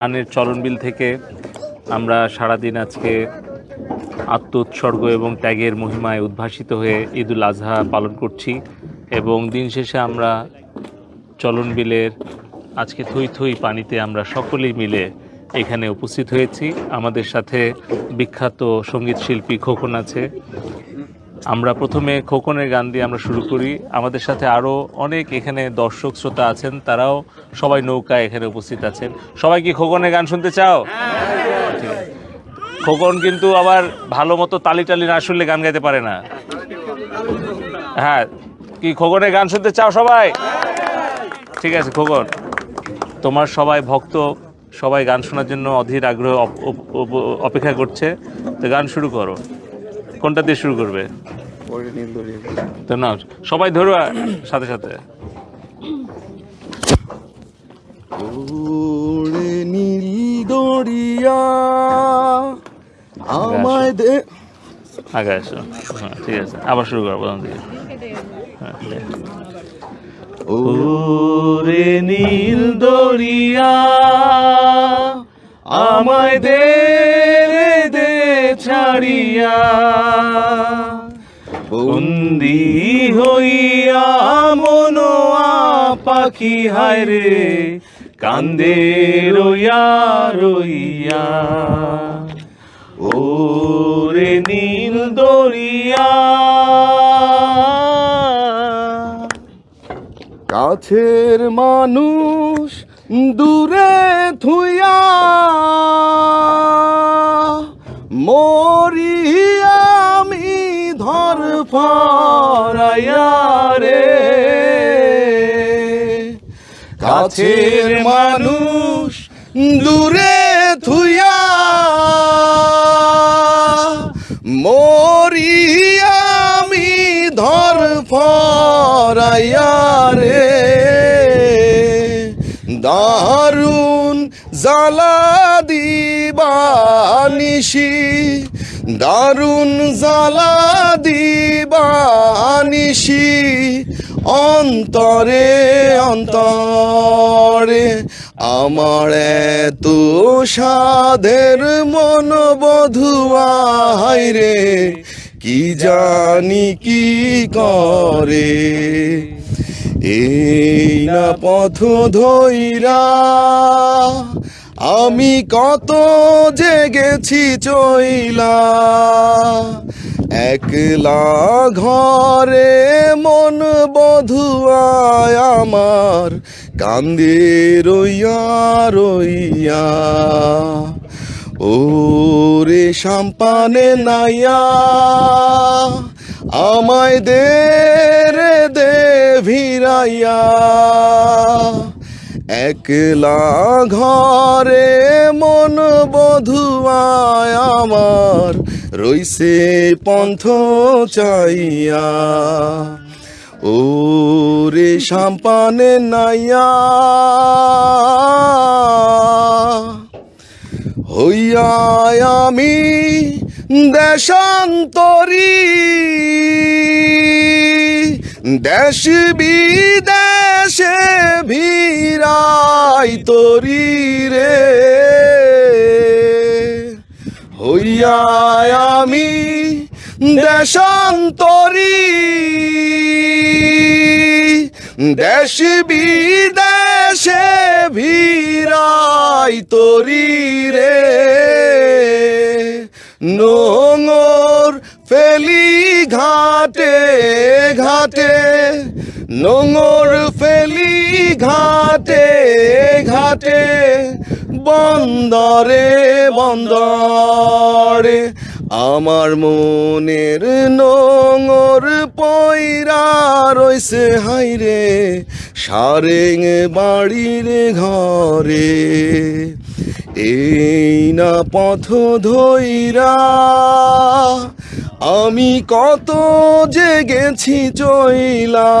আনের চলনবিল থেকে আমরা সারাদিন আজকে আত্ম উৎসর্গ এবং ত্যাগের মহিমায় উদ্ভাসিত হয়ে ঈদুল আজহা পালন করছি এবং দিন শেষে আমরা চলনবিলের আজকে থই থই পানিতে আমরা সকলেই মিলে এখানে উপস্থিত হয়েছি। আমাদের সাথে বিখ্যাত সংগীত শিল্পী খোকন আছে। আমরা প্রথমে খোকনের গান দিয়ে আমরা শুরু করি। আমাদের সাথে আরও অনেক এখানে দর্শক, শ্রোতা আছেন, তারাও সবাই নৌকায় এখানে উপস্থিত আছেন। সবাই কি খোকনের গান শুনতে চাও? খোকন কিন্তু আবার ভালো মতো তালি টালি না শুনলে গান গাইতে পারে না। হ্যাঁ কি খোকনের গান শুনতে চাও সবাই? ঠিক আছে, খোকন। তোমার সবাই ভক্ত, সবাই গান শোনার জন্য অধীর আগ্রহ অপ- অপ- অপ- অপেক্ষা করছে। তো গান শুরু করো। কোনটা দিয়ে শুরু করবে? তো না সবাই ধরো সাথে সাথে। ওরে নীল দরিয়া আমায় দে আগে আসো। হ্যাঁ ঠিক আছে। আবার শুরু করো প্রথম থেকে হ্যাঁ, ঠিক আছে। ওরে নীল দরিয়া আমায় দে ছাড়িয়া বন্দি হইয়া মনোয়া পাখি হায় রে, কান্দে রইয়া রইয়া। ওরে নীল দরিয়া। কাছের মানুষ দূরে থুইয়া মরি আমি ধর রে। কাছের মানুষ দূরে থুইয়া মরি আমি ধর রে। দারুণ জ্বালা দিবানিসি দারুণ জ্বালা দিবানিসি অন্তরে অন্তরে আমার এত সাধের মন বধুয়াই রে, কি জানি কি করে? এই না পথ ধইরা আমি কত জেগেছি চইলা। একলা ঘরে মন বধুয়ায় আমার, কান্দে রইয়া রইয়া। ও রে সাম্পানে নাইয়া আমায় দে রে দে একলা ঘরে মন বধুয়ায় আমার রইছে পন্থ চাইয়া। ও রে সাম্পানে নাইয়া হইয়া আমি দেশান্তরী। দেশ বিদেশে ভিড়াই তরি রে। হইয়া আমি দেশান্তরী। দেশ বিদেশে ভিড়াই তরি রে। নোঙর ফেলি ঘাটে ঘাটে। নোঙর ফেলি ঘাটে ঘাটে। বন্দরে বন্দরে। আমার মনের নোঙর পয়রা রইছে হাইরে সারেং বাড়ির ঘরে। এই না পথ ধইরা আমি কত জেগেছি চইলা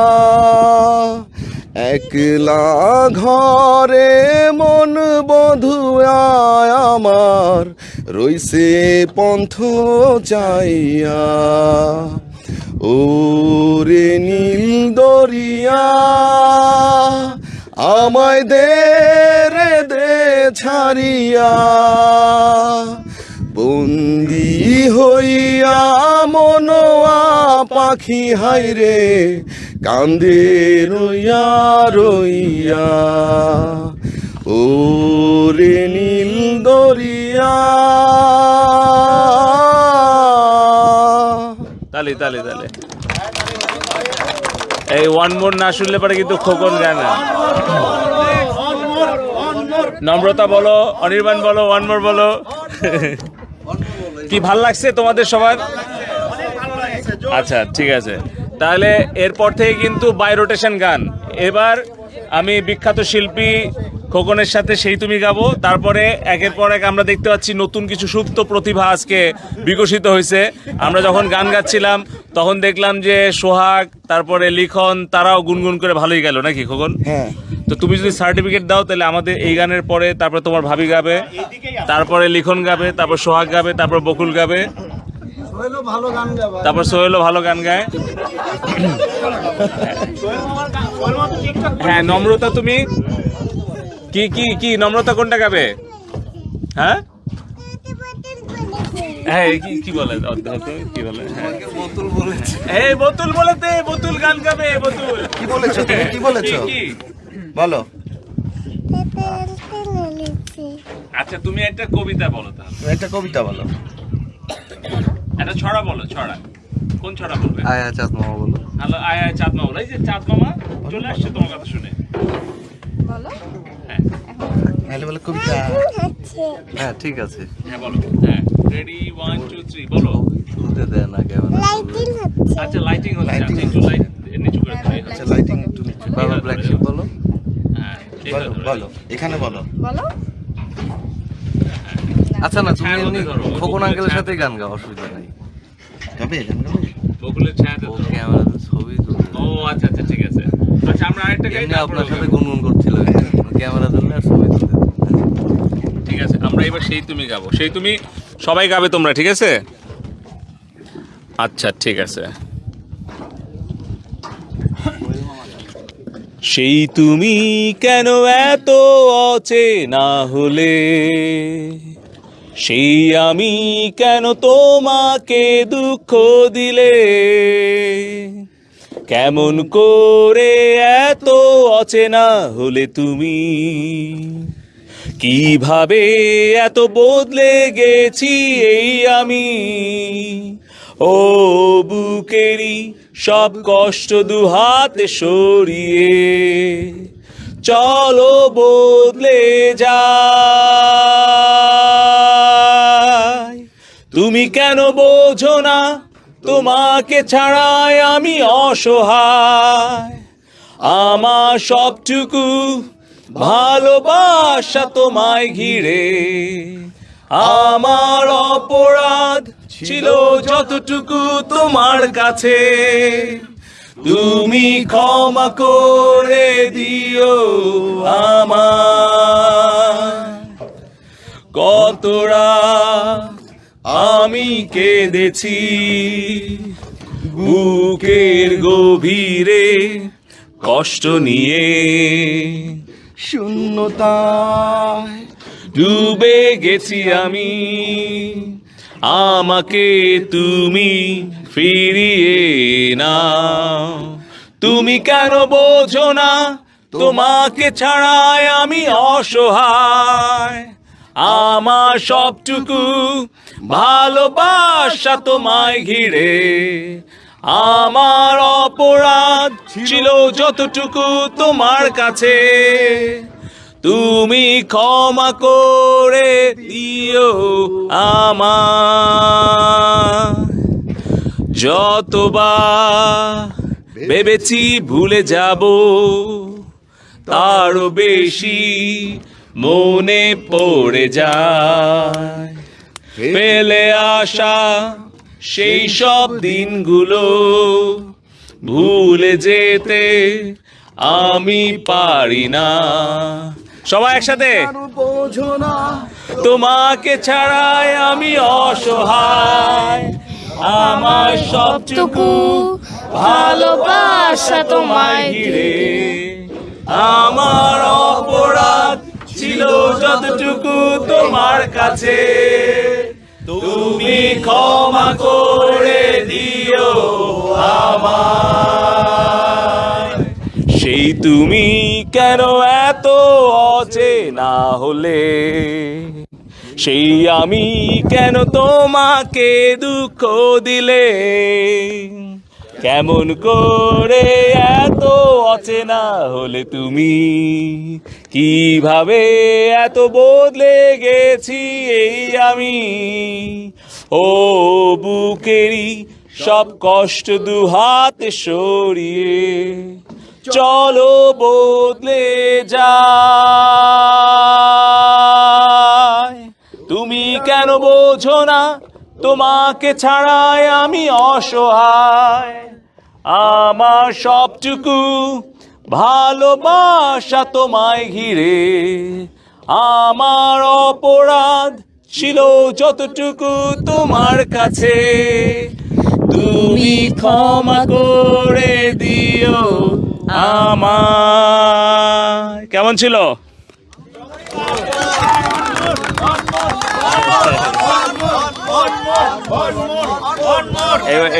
একলা ঘরে মন বধুয়ায় আমার, রইছে পন্থ চাইয়া। ওরে নীল দরিয়া, আমায় দে রে দে ছাড়িয়া। বন্দি হইয়া মনোয়া পাখি হাইরে কান্দে রইয়া রইয়া। ও রে নীল দরিয়া। তালি তালি তালি। এই ওয়ান মোর না শুনলে পরে কিন্তু খোকন গায় না। নম্রতা বলো, অনির্বাণ বলো ওয়ান মোর বলো। কি ভালো লাগছে তোমাদের সবার? আচ্ছা ঠিক আছে। তাহলে এরপর থেকে কিন্তু বাই রোটেশন গান। এবার আমি বিখ্যাত শিল্পী খোকনের সাথে সেই তুমি গাবো। তারপরে একের পর এক আমরা দেখতে পাচ্ছি নতুন কিছু সুপ্ত প্রতিভা আজকে বিকশিত হয়েছে। আমরা যখন গান গাচ্ছিলাম, তখন দেখলাম যে সোহাগ, তারপরে লিখন, তারাও গুনগুন করে ভালোই গেল, নাকি খোকন? হ্যাঁ। তো তুমি যদি সার্টিফিকেট দাও তাহলে আমাদের এই গানের পরে তারপরে তোমার ভাবি গাবে তারপরে লিখন গাবে তারপর সোহাগ গাবে তারপর বকুল গাবে। তারপর সোহেলও ভালো গান গায়। হ্যাঁ নম্রতা তুমি? কি কি কি নম্রতা কোনটা গাবে? হ্যাঁ? হ্যাঁ কি কি বলে? কি বলে? হ্যাঁ। এই বোতুল বলেতে বোতুল গান গাবে বোতুল। কি বলেছ কি? বলো। আচ্ছা তুমি একটা কবিতা বলো তাহলে। তুমি একটা কবিতা বলো। একটা ছড়া বলো ছড়া। কোন ছড়া বলবে? আয় আয় চাঁদ মামা বলো। হ্যালো আয় আয় চাঁদ মামা। এই যে চাঁদ মামা চলে আসছে তোমার কথা শুনে। বলো। হ্যাঁ। তাহলে বলো কবিতা। হ্যাঁ ঠিক আছে। হ্যাঁ বলো। হ্যাঁ রেডি ওয়ান টু থ্রি বলো। তুলতে দেয় না আচ্ছা লাইটিং হচ্ছে। Lighting আচ্ছা, একটু লাইট নিচু করে আচ্ছা লাইটিং একটু নিচে। বাবা ব্ল্যাক শিপ বলো। বলো বলো এখানে বলো বলো। আচ্ছা না তুমি এমনি ধরো, খোকন আঙ্কেলের সাথে গান গাও অসুবিধা নেই। যাবে গান গাবে বকুলের ছায়াতে ও। ছবি আচ্ছা আচ্ছা ঠিক আছে। আচ্ছা আমরা আরেকটা গাই এমনি আপনার সাথে গুনগুন করছিল। ক্যামেরা ধরলে আর ছবি তুলতে ঠিক আছে আমরা এবার সেই তুমি গাবো। সেই তুমি সবাই গাবে তোমরা ঠিক আছে? আচ্ছা ঠিক আছে। সেই তুমি কেন এত অচেনা হলে? সেই আমি কেন তোমাকে দুঃখ দিলে? কেমন করে এত অচেনা হলে তুমি? কীভাবে এত বদলে গেছি এই আমি? ও বুকেরই সব কষ্ট দু হাতে সরিয়ে, চলো বদলে যা তুমি কেন বোঝো না, তোমাকে ছাড়াই আমি অসহায়। আমার সবটুকু ভালোবাসা তোমায় ঘিরে আমার অপরাধ ছিল যতটুকু তোমার কাছে। তুমি ক্ষমা করে দিও আমার কতরা আমি কেঁদেছি বুকের গভীরে কষ্ট নিয়ে। শূন্যতায় ডুবে গেছি আমি। আমাকে তুমি ফিরিয়ে নাও। তুমি কেন বোঝো না? তোমাকে ছাড়াই আমি অসহায়। আমার সবটুকু ভালোবাসা তোমায় ঘিরে। আমার অপরাধ ছিল যতটুকু তোমার কাছে। তুমি ক্ষমা করে দিও আমার যতবার ভেবেছি ভুলে যাব, তারও বেশি মনে পড়ে যায়। ফেলে আসা সেই সব দিনগুলো ভুলে যেতে আমি পারি না। সবাই একসাথে। তোমাকে ছাড়াই আমি অসহায়। আমার সবটুকু ভালোবাসা তোমায় ঘিরে। আমার অপরাধ ছিল যতটুকু তোমার কাছে। তুমি ক্ষমা করে দিও সেই তুমি কেন এত অচেনা হলে? সেই আমি কেন তোমাকে দুঃখ দিলে? কেমন করে এত অচেনা হলে তুমি? কীভাবে এত বদলে গেছি এই আমি? ও বুকেরই সব কষ্ট দু হাতে সরিয়ে চলো বদলে যায় তুমি কেন বোঝো না? তোমাকে ছাড়াই আমি অসহায়। আমার সবটুকু ভালোবাসা তোমায় ঘিরে। আমার অপরাধ ছিল যতটুকু তোমার কাছে। তুমি ক্ষমা করে দিও। আমার কেমন ছিল?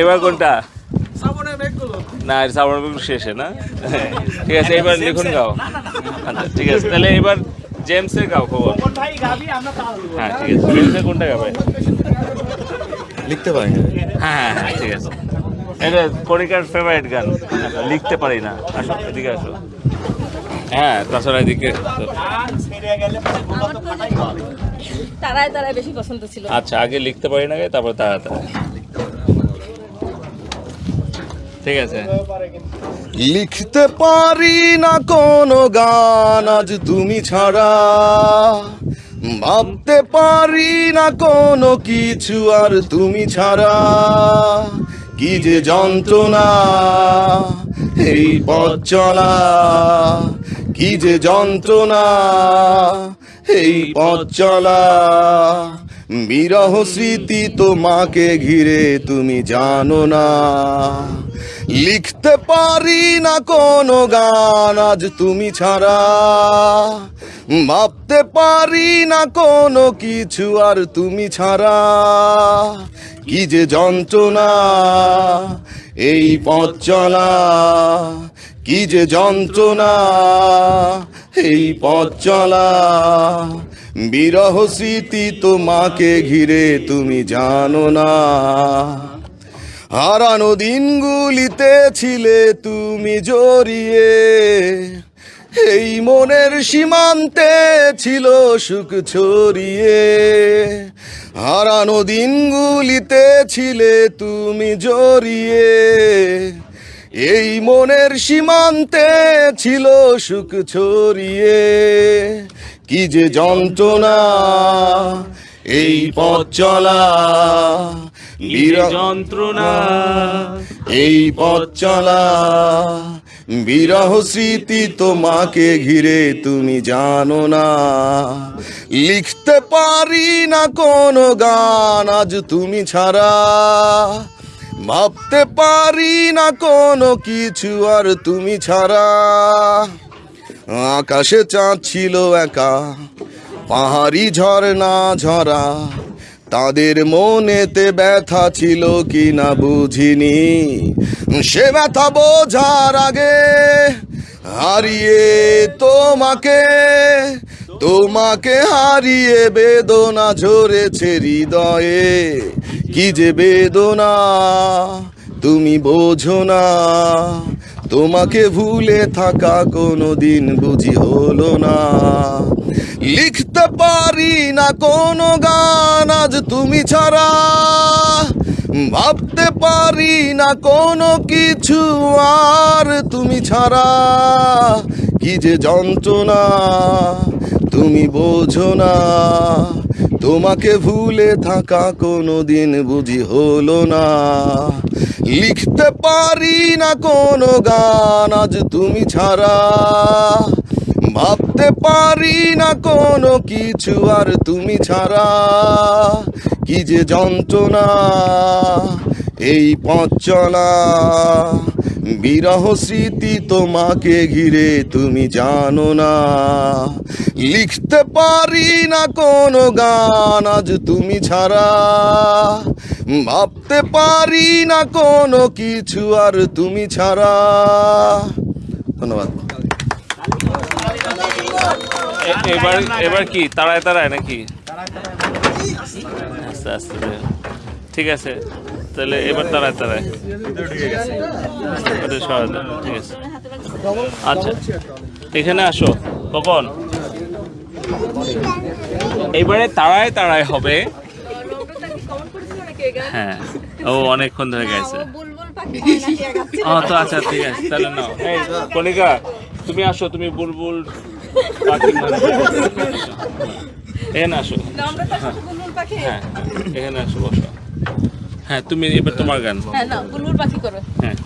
এবার কোনটা? না শ্রাবণ শেষে না? ঠিক আছে এবার লিখুন গাও। আচ্ছা ঠিক আছে তাহলে এবার জেমসের গাও খবর। হ্যাঁ ঠিক আছে জেমসের কোনটা গাবে? লিখতে পারি না হ্যাঁ হ্যাঁ ঠিক আছে। এটা কণিকার ফেভারিট গান। লিখতে পারি না। আসো এদিকে আসো। হ্যাঁ তাছাড়া এদিকে তারাই তারাই বেশি পছন্দ ছিল। আচ্ছা আগে লিখতে পারি না তারপর তাড়াতাড়ি। ঠিক আছে। লিখতে পারি না কোনো গান আজ তুমি ছাড়া। ভাবতে পারি না কোনো কিছু আর তুমি ছাড়া। কি যে যন্ত্রণা, এই পথ চলা কি যে যন্ত্রণা, এই পথ চলা বিরহ স্মৃতি তোমাকে ঘিরে তুমি জানো না। লিখতে পারি না কোনো গান আজ তুমি ছাড়া। ভাবতে পারি না কোনো কিছু আর তুমি ছাড়া। কি যে যন্ত্রণা, এই পথ চলা, কি যে যন্ত্রণা, এই পথ চলা। বিরহ স্মৃতি তোমাকে ঘিরে তুমি জানো না। হারানো দিনগুলিতে ছিলে তুমি জড়িয়ে। এই মনের সীমান্তে ছিল সুখ ছড়িয়ে। হারানো দিনগুলিতে ছিলে তুমি জড়িয়ে। এই মনের সীমান্তে ছিল সুখ ছড়িয়ে। কি যে যন্ত্রণা, এই পথ চলা। যন্ত্রণা। এই পথ চলা। বিরহ স্মৃতি তোমাকে ঘিরে তুমি জানো না। লিখতে পারি না কোনো গান আজ তুমি ছাড়া। ভাবতে পারি না কোনো কিছু আর তুমি ছাড়া। আকাশে চাঁদ ছিল একা পাহাড়ি ঝর্ণা ঝরা। তাদের মনেতে ব্যথা ছিল কি না বুঝিনি। সে ব্যথা বোঝার আগে হারিয়ে তোমাকে তোমাকে হারিয়ে বেদনা ঝরেছে হৃদয়ে। কি যে বেদনা, তুমি বোঝো না। তোমাকে ভুলে থাকা কোনো দিন বুঝি হলো না। লিখতে পারি না কোনো গান আজ তুমি ছাড়া। ভাবতে পারি না কোনো কিছু আর তুমি ছাড়া। কি যে যন্ত্রণা, তুমি বোঝো না। তোমাকে ভুলে থাকা কোনো দিন বুঝি হলো না। লিখতে পারি না কোনো গান আজ তুমি ছাড়া। ভাবতে পারি না কোনো কিছু আর তুমি ছাড়া। কি যে যন্ত্রণা, এই পথ চলা। বিরহ স্মৃতি তোমাকে ঘিরে তুমি জানো না। লিখতে পারি না কোনো গান আজ তুমি ছাড়া। ভাবতে পারি না কোনো কিছু আর তুমি ছাড়া। ধন্যবাদ। এবার এবার কি? তাড়ায় তাড়ায় নাকি? আস্তে আস্তে ঠিক আছে তাহলে এবার তাড়ায় তাড়ায়। ঠিক আছে। আচ্ছা এখানে আসো কখন এবারে তাড়ায় তাড়ায় হবে। হ্যাঁ ও অনেকক্ষণ ধরে গেছে? ও তো আচ্ছা ঠিক আছে তাহলে নাও। কণিকা তুমি আসো তুমি বুলবুল এখানে আসো। না, হ্যাঁ এখানে আসো বসো। হ্যাঁ তুমি এবার তোমার গান। হ্যাঁ পাখি করো। হ্যাঁ।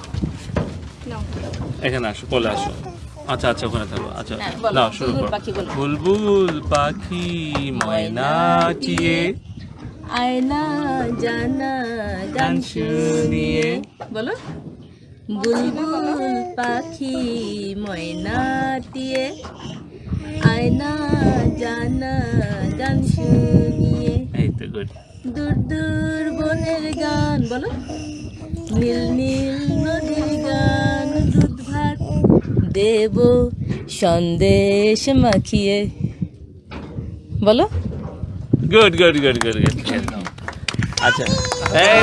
এখানে আসো কোলে আসো। আচ্ছা আচ্ছা ওখানে থাকো। আচ্ছা হ্যাঁ, শুরু বুলবুল করো। পাখি বলো। বুলবুল পাখি ময়না চিয়ে। আয়না জানা গান শুনিয়ে। বলো। বুলবুল পাখি ময়নাটিয়ে আয়না জানা গান শুনিয়ে এই তো গুড দূর দূর বনের গান বলো। নীল নীল নদীর গান দুধ ভাত দেব সন্দেশ মাখিয়ে। বলো। Good good good good good আচ্ছা এই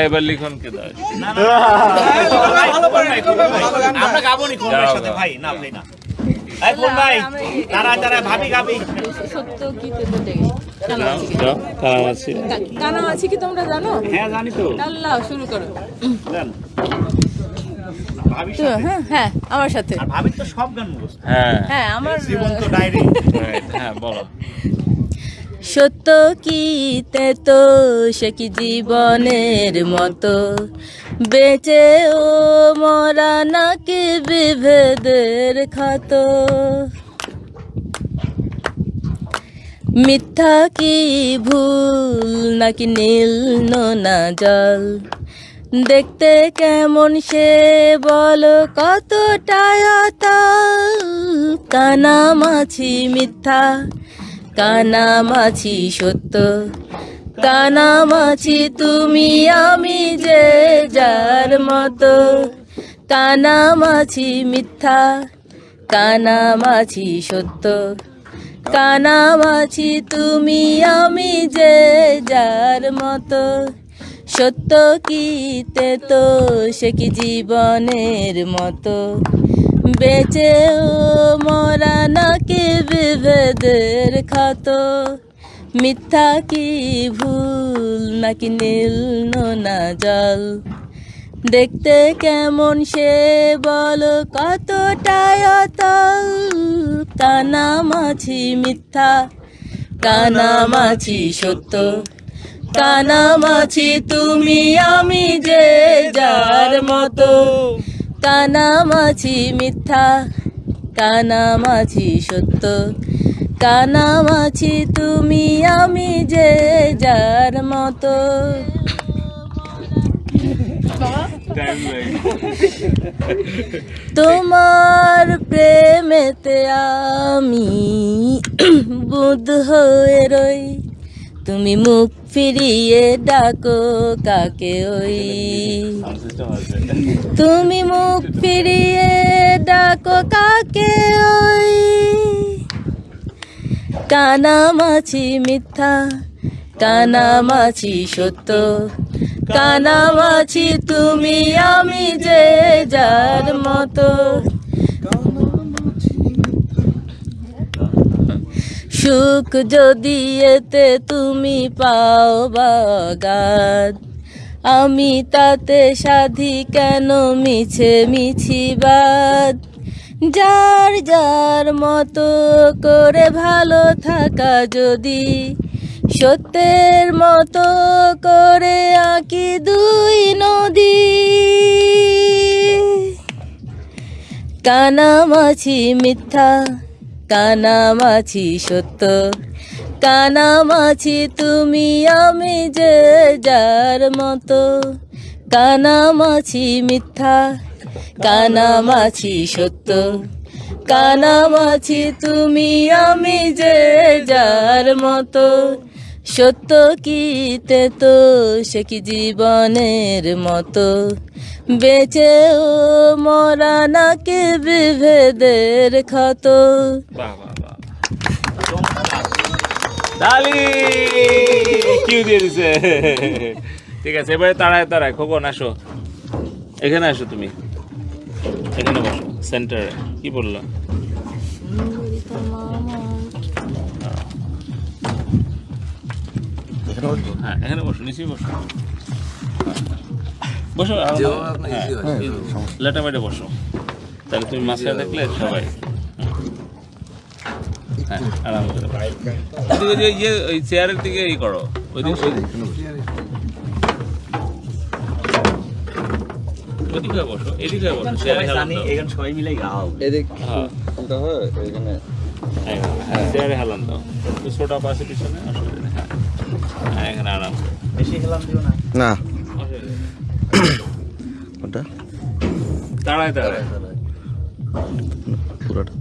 এবার লিখন কে দাও আমরা গাবো নি কোন সাথে ভাই না ভাই না এই কোন ভাই তারা তারা ভাবি গাবি সত্য কি পেতে দেখে কানামাছি কি? যাও কালাম আছে কা- কানামাছি কি তোমরা জানো হ্যাঁ জানি তো আল্লাহ শুরু করো তো হ্যাঁ হ্যাঁ আমার সাথে। আর ভাবির তো সব গান মুখস্থ। হ্যাঁ। হ্যাঁ আমার জীবন্ত ডায়েরি। হ্যাঁ বলো। সত্য কি তো সে কি জীবনের মতো? বেঁচে ও মরা নাকি বিভেদের ক্ষত মিথ্যা কি ভুল নাকি নীল নোনা জল? দেখতে কেমন সে বলো, কতটা কানা মাছি মিথ্যা, কানা মাছি সত্য। কানা মাছি তুমি আমি যে যার মতো। কানা মাছি মিথ্যা, কানা মাছি সত্য। কানা মাছি তুমি আমি যে যার মতো। সত্য কি তো সে কি জীবনের মতো? বেঁচে ও মরা নাকি বিভেদের ক্ষত? মিথ্যা কি ভুল নাকি নীল নোনা জল? দেখতে কেমন সে বল, কতটা অতল? কানা মাছি মিথ্যা, কানা মাছি সত্য। কানা মাছি তুমি, আমি যে যার মতো। কানা মাছি মিথ্যা কানা মাছি সত্য। কানা মাছি তুমি, আমি যে যার মতো। তোমার প্রেমেতে আমি বুধ হয়ে রই। তুমি মুখ ফিরিয়ে ডাকো, কাকে ওই? তুমি মুখ ফিরিয়ে ডাকো, কাকে ওই? কানা মাছি মিথ্যা, কানা মাছি সত্য, কানা মাছি তুমি আমি যে যার মতো। সুখ যদি এতে তুমি পাও বাগাত আমি তাতে সাধি কেন মিছে মিছিবাদ যার যার মতো করে ভালো থাকা যদি, সত্যের মতো করে আঁকি দুই নদী। কানামাছি মিথ্যা কানামাছি, সত্য। কানামাছি তুমি আমি যে যার মতো। কানামাছি মিথ্যা, কানামাছি সত্য। কানামাছি তুমি আমি যে যার মতো। সত্য কিতে তো সে কি জীবনের মতো? বেঁচেও মরা নাকি বিভেদের ক্ষত? বাহ বাহ বাহ ডালি কিউ দিয়ে দিছে। ঠিক আছে এবারে তাড়ায় তাড়ায় খোকন আসো। এখানে আসো তুমি। এখানে বসো সেন্টারে কি বললা? হ্যাঁ এখানে বসো নিচেই বসো। হয়, হ্যাঁ, লেটামেটে বসো। তাহলে তুমি মাঝখানে থাকলে সবাই হ্যাঁ আরাম করে বসো। ওদিকে যে ইয়ে ওই চেয়ারের দিকে ই করো ওইদিকে ওদিকে বসো এদিকে বসো চেয়ারে হেলান দাও। এখানে সবাই মিলে গাও হ্যাঁ। হ্যাঁ, হ্যাঁ, চেয়ারে হেলান দাও। ছোটা পাশে পিছনে অসুবিধা না। ওটা? দাঁড়ায় দাঁড়ায়। পুরোটা।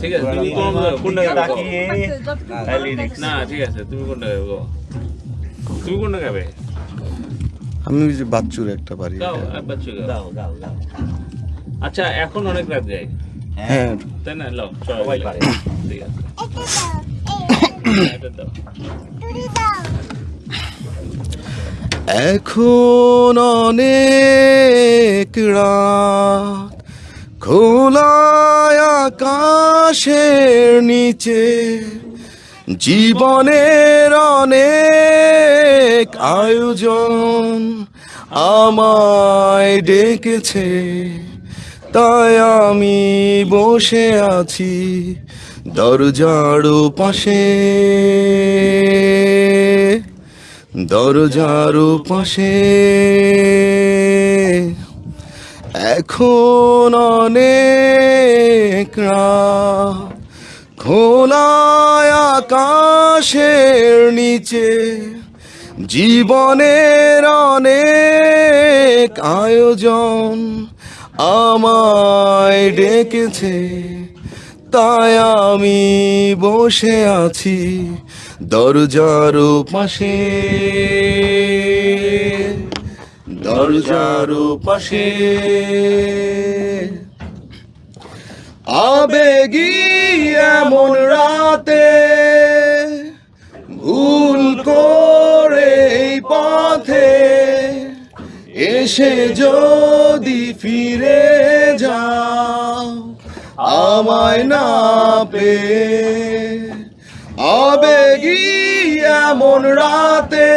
ঠিক আছে তুমি কোনটা। না। ঠিক আছে তুমি কোনটা গো? তুমি কোনটা গাবে আমি ওই যে বাচ্চুর একটা বাড়ি আচ্ছা এখন অনেক রাত যায়। হ্যাঁ তাই না সবাই পারে। এখন অনেক খোলায় আকাশের নিচে, জীবনের অনেক আয়োজন আমায় ডেকেছে তাই আমি বসে আছি দরজার পাশে। দরজার পাশে। এখন অনেক খোলায় আকাশের নিচে জীবনের অনেক আয়োজন। আমায় ডেকেছে তাই আমি বসে আছি দরজার পাশে। দরজার পাশে। আবেগী এমন রাতে এসে যদি ফিরে যাও, আমায় না পে আবেগী এমন রাতে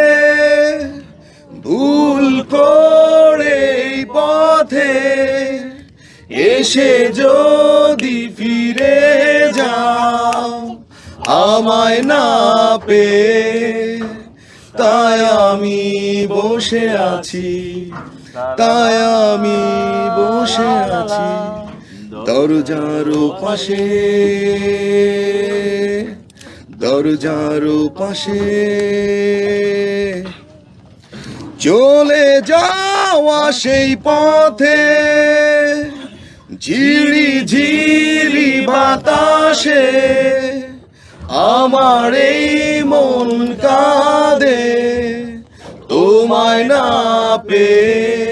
ভুল করে পথে এসে যদি ফিরে যাও, আমায় না পে তাই আমি বসে আছি। তাই আমি বসে আছি দরজার পাশে। দরজার পাশে। চলে যাওয়া সেই পথে। ঝিরি ঝিরি বাতাসে আমার এই মন কাঁদে। তোমায় না পে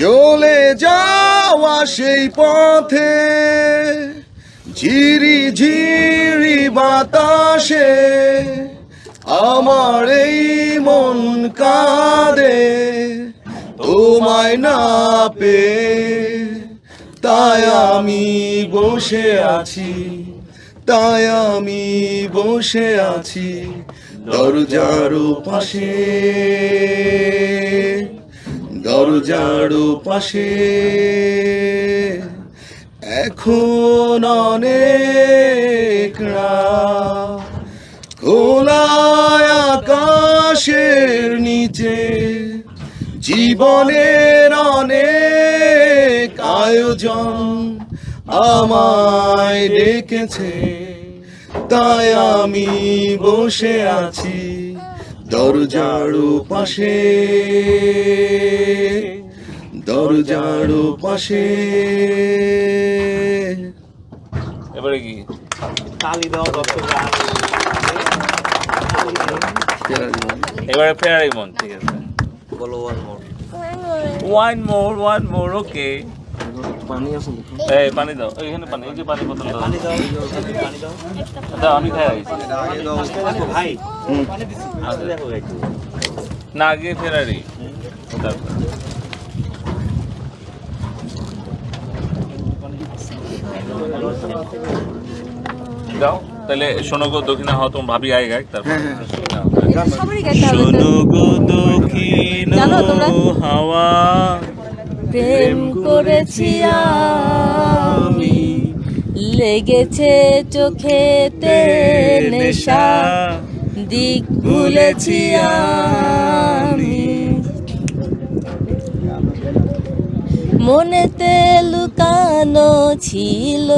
চলে যাওয়া সেই পথে। ঝিরি ঝিরি বাতাসে আমার এই মন কাঁদে। তোমায় না পে তাই আমি বসে আছি, তাই আমি বসে আছি দরজার পাশে। দরজার পাশে। এখন অনেক খোলায় আকাশের নিচে। জীবনের অনেক আয়োজন আমায় ডেকেছে। তাই আমি বসে আছি। দরজার পাশে। দরজার পাশে। এবারে কি? তালি দাও এবারে ফেরারি মন ঠিক আছে। বলো one more one more one more okay পানি আছে এই পানি দাও। এখানে পানি এই যে পানি বোতল দাও। পানি দাও পানি দাও। দাও আমি খাই আইছি দেখো ভাই আসলে দেখো একটু না আগে ফেরারি। দাও তাহলে শোনো গো দক্ষিণা হওয়া তোমার ভাবি আয় গায় তারপর। হবে তো। শোনো গো দক্ষিণ হাওয়া। প্রেম করেছি আমি। লেগেছে চোখেতে নেশা, দিক ভুলেছি আমি। মনেতে লুকানো ছিল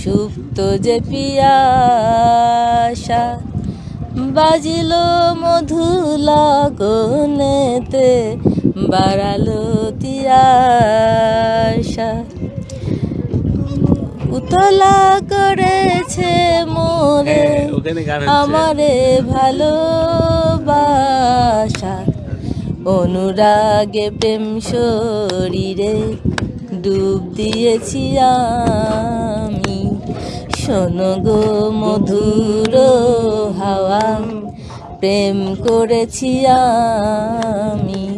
সুপ্ত যে পিয়াসা। বাজিল মধু লগনেতে বাড়ালো তিয়াসা উতলা করেছে মোরে। আমারে ভালোবাসা। অনুরাগে প্রেম শরীরে ডুব দিয়েছি আমি। শোনো গো মধুর হাওয়া প্রেম করেছি আমি।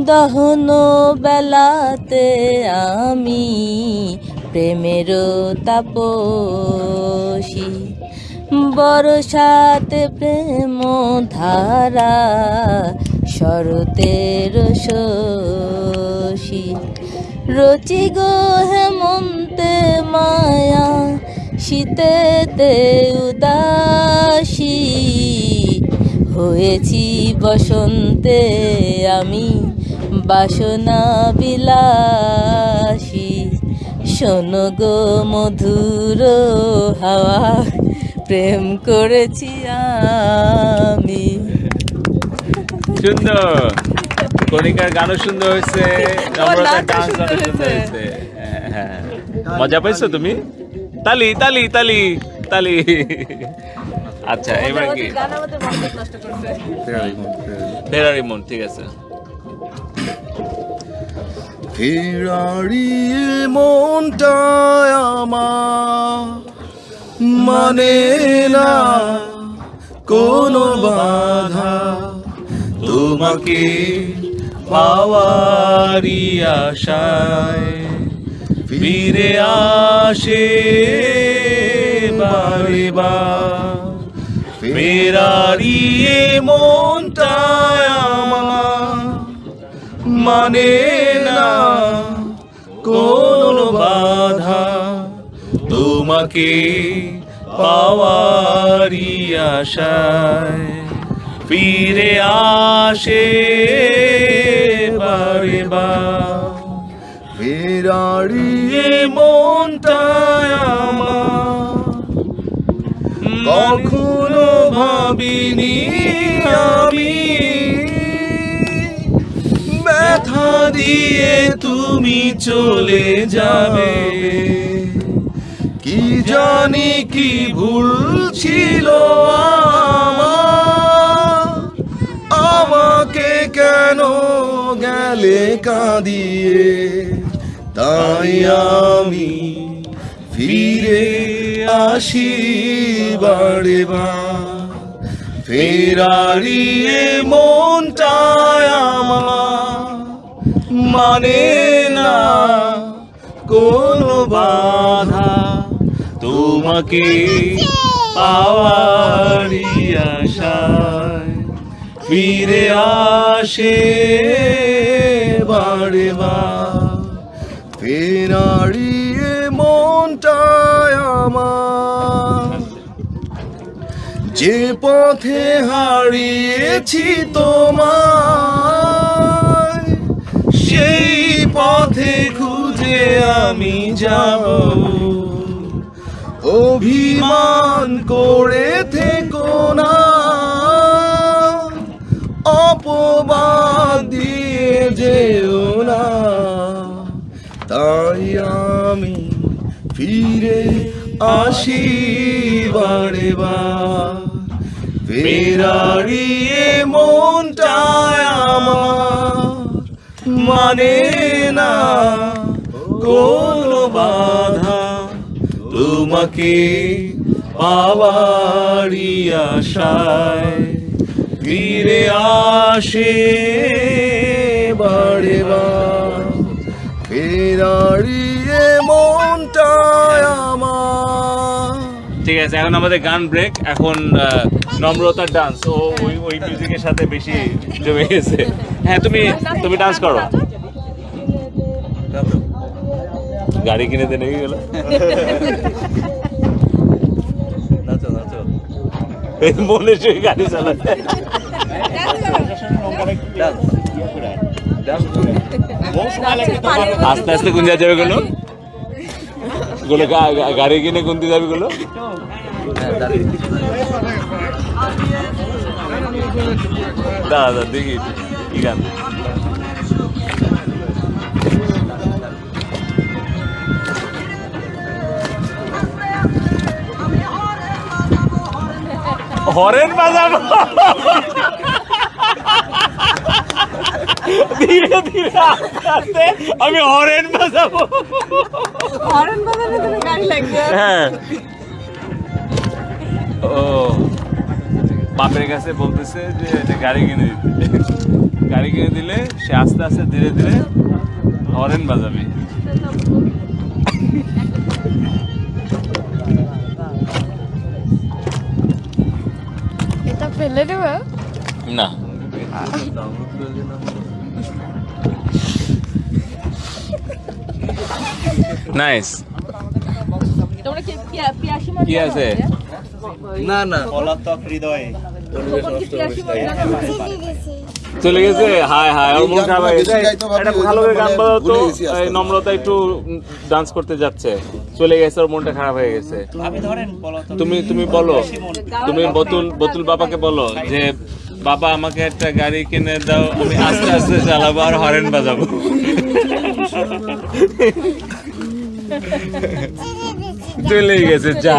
দহন বেলাতে আমি প্রেমের তাপসী। বরসাতে প্রেম ধারা শরতের শশী। রচি গো হেমন্তে মায়া, শীতেতে উদাসী। হয়েছি বসন্তে আমি বাসনা বিলাসী। শোনো গো মধুর হাওয়া প্রেম করেছি আমি। সুন্দর। কণিকার গানও সুন্দর হয়েছে নম্রতার ডান্স সুন্দর হয়েছে। হ্যাঁ, হ্যাঁ। মজা পাইছো তুমি? তালি তালি তালি তালি। আচ্ছা এবার কি? ফেরারি মন ঠিক আছে। ফেরারি মনটায় আমার মানে না কোনো বাধা। তোমাকে পাওয়ারি আশায় ফিরে আসে বারে বার। ফেরারি এ মনটায় আমার মানে না, কোন বাধা তোমাকে পাওয়ারি আশায়। ফিরে আসে বারে এ মনটায় আমার। কখনো ভাবিনি আমি দিয়ে তুমি চলে যাবে। কি জানি কি ভুল ছিল আমাকে কেন গেলে কাঁদিয়ে? তাই আমি ফিরে আসি বারে বার। ফেরারি এ মনটায় আমার মানে না কোনো বাধা তোমাকে পাওয়ারি আশায় ফিরে আসে বারে এ মনটায় আমার। যে পথে হারিয়েছি তোমায় সেই পথে খুঁজে আমি যাব। অভিমান করে থেকো না। অপবাদ দিয়ে যেও না। তাই আমি ফিরে আসি বারে বার ফেরারিয়ে মনটায় আমার মানে না, কোনো বাধা তোমাকে পাওয়ারি আশায়। ফিরে আসে বারে ফেরারিয়ে মনটায় আমার। ঠিক আছে, এখন আমাদের গান ব্রেক এখন নম্রতার ডান্স ও ওই ওই মিউজিকের সাথে বেশি জমে গেছে। হ্যাঁ তুমি তুমি ডান্স করো। গাড়ি কিনে দেনে কি গেল। নাচো নাচো। মনে সেই গাড়ি চালাতে ডান্স ডান্স আস্তে আস্তে কোন যাবে গুলো? গুলো গাড়ি কিনে কোন দিকে যাবে গুলো? হ্যাঁ দাঁড়িয়ে দাঁড়া দাঁড়া দেখি কি গান হরেন বাজাবো ধীরে ধীরে আস্তে আস্তে আমি হরেন বাজাবো হরেন বাজারে তো গাড়ি লাগবে হ্যাঁ ও বাপের কাছে বলতেছে যে এটা গাড়ি কিনে দিতে। গাড়ি কিনে দিলে সে আস্তে আস্তে ধীরে ধীরে হরেন বাজাবে। এটা ফেলে দেবো? না। নাইস। তোমরা কি পিয়া- পিয়াসী কি আছে? না না। পলাতক হৃদয়ে? চলে গেছে? হায় হায় ওর মন খারাপ হয়ে একটা ভালো করে গান মানে বাজাও তো এই নম্রতা একটু ডান্স করতে যাচ্ছে। চলে গেছে ওর মনটা খারাপ হয়ে গেছে। তুমি তুমি বলো। তুমি বতুল বতুল বাবাকে বলো যে বাবা আমাকে একটা গাড়ি কিনে দাও আমি আস্তে আস্তে চালাবো আর হরেন বাজাবো। চলে গেছে যা।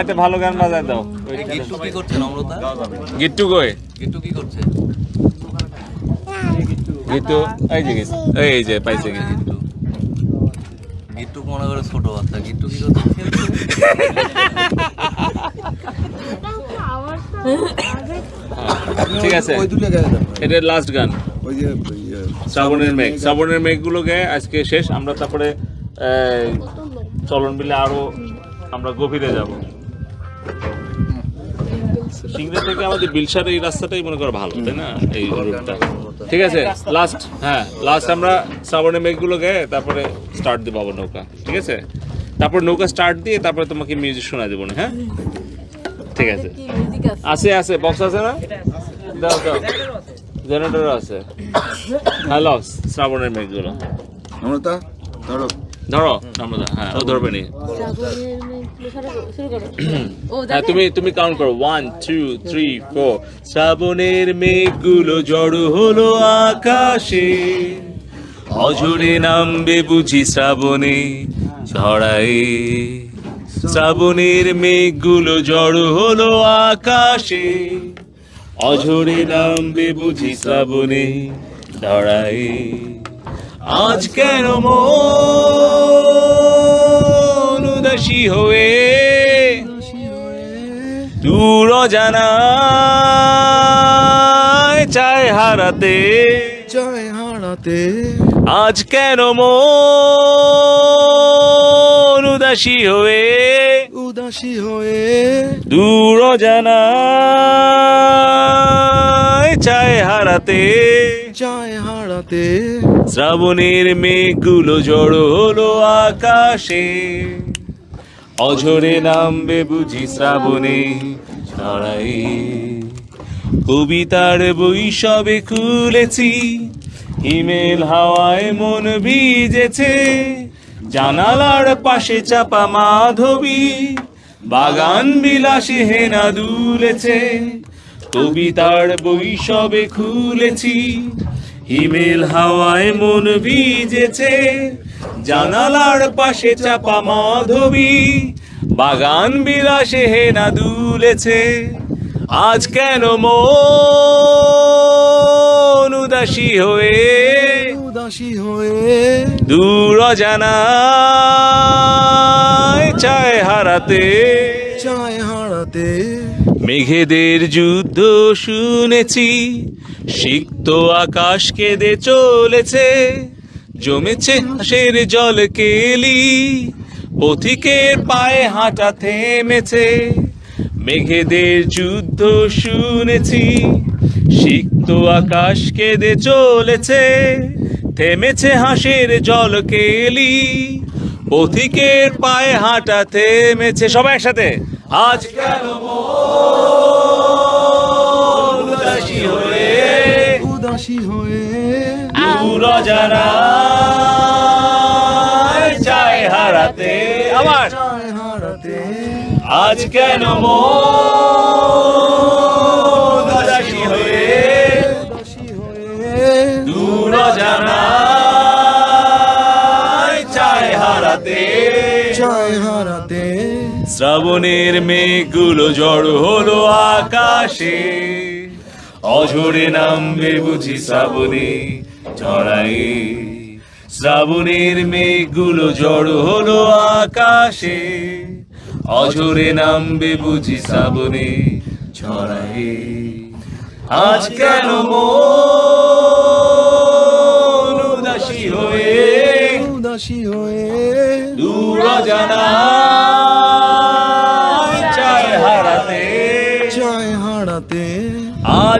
একটা ভালো গান বাজায় দাও গিট্টু কি করছে নম্রতা গিট্টু কই? গিট্টু কি করছে? গিট্টু এই যে গেছে এই যে পাইছে গিট্টু। গিট্টু মনে করে ছোট বাচ্চা গিট্টু কি করছে? ঠিক আছে ওই দুটো গায়ে দাও। এটা লাস্ট গান। ওই যে শ্রাবণের মেঘ শ্রাবণের মেঘগুলো গেয়ে আজকে শেষ আমরা তারপরে চলন বিলে আরও আমরা গভীরে যাব। সিংড়া থেকে আমাদের বিলসার এই রাস্তাটাই মনে করো ভালো, তাই না? এই রুটটা। ঠিক আছে? লাস্ট হ্যাঁ লাস্ট আমরা শ্রাবণের মেঘগুলো গেয়ে তারপরে স্টার্ট দেবো আবার নৌকা। ঠিক আছে? তারপর নৌকা স্টার্ট দিয়ে তারপরে তোমাকে মিউজিক শোনা দেবো না হ্যাঁ? ঠিক আছে। আছে আছে বক্স আছে না? দাও দাও। জেনারেটর আছে। হ্যালো শ্রাবণের মেঘগুলো। নম্রতা ধরো। ধরো, আমরা হ্যাঁ ও ধরবে নি। হ্যাঁ তুমি তুমি কাউন্ট করো ওয়ান টু থ্রি ফোর শ্রাবণের মেঘগুলো জড়ো হলো আকাশে, অঝরে নামবে বুঝি শ্রাবণে ঝড়াই। শ্রাবণের মেঘগুলো জড়ো হলো আকাশে, অঝরে নামবে বুঝি শ্রাবণে ধরাই আজ কেন মন উদাসী হয়ে দূর জানায় চায় হারাতে? জয় হারাতে। আজ কেন মন উদাসী হয়ে উদাসী হয়ে দূর জানায় চায় হারাতে? জয় হারাতে। শ্রাবণের মেঘগুলো জড়ো হলো আকাশে। অঝরে নামবে বুঝি শ্রাবণে ছড়াই কবিতার বই সবে খুলেছি হিমেল হাওয়ায় মন ভিজেছে। জানালার পাশে চাপা মাধবী, বাগান বিলাসে হেনা দুলেছে। কবিতার বই সবে খুলেছি। হিমেল হাওয়ায় মন ভিজেছে জানালার পাশে চাপা মাধবী বাগান বিলাসে হেনা দুলেছে। আজ কেন মন উদাসী হয়ে উদাসী হয়ে দূর জানায় চায় হারাতে। চায় হারাতে মেঘেদের যুদ্ধ শুনেছি, সিক্ত আকাশ কেঁদে চলেছে, জমেছে হাসের জল কেলি, পথিকের পায়ে হাঁটা থেমেছে। মেঘেদের যুদ্ধ শুনেছি, সিক্ত আকাশ কেঁদে চলেছে, থেমেছে হাসের জল কেলি, পথিকের পায়ে হাঁটা থেমেছে। সবাই একসাথে? আজ কেন উদাসী হয়ে উদাসী হয়ে জানা চায় হারাতে আমার। চায় হারাতে আজ কেন মন শ্রাবণের মেঘগুলো জড় হলো আকাশে। অঝরে নামবে বুঝি শ্রাবণে ছড়াই শ্রাবণের মেঘগুলো জড় হলো আকাশে। অঝরে নামবে বুঝি শ্রাবণে ছড়াই আজ কেন মন উদাসী হয়ে? উদাসী হয়ে? দূর জানা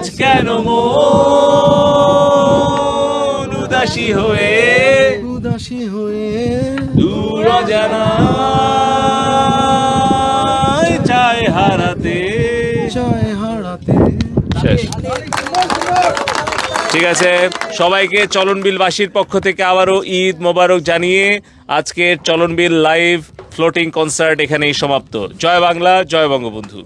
আজ কেন মন উদাসী হয়ে উদাসী হয়ে দূর জানা চায় হারাতে। চায় হারাতে। শেষ। ঠিক আছে সবাইকে চলনবিলবাসীর পক্ষ থেকে আবারও ঈদ মোবারক জানিয়ে আজকের চলনবিল লাইভ ফ্লোটিং কনসার্ট এখানেই সমাপ্ত। জয় বাংলা জয় বঙ্গবন্ধু।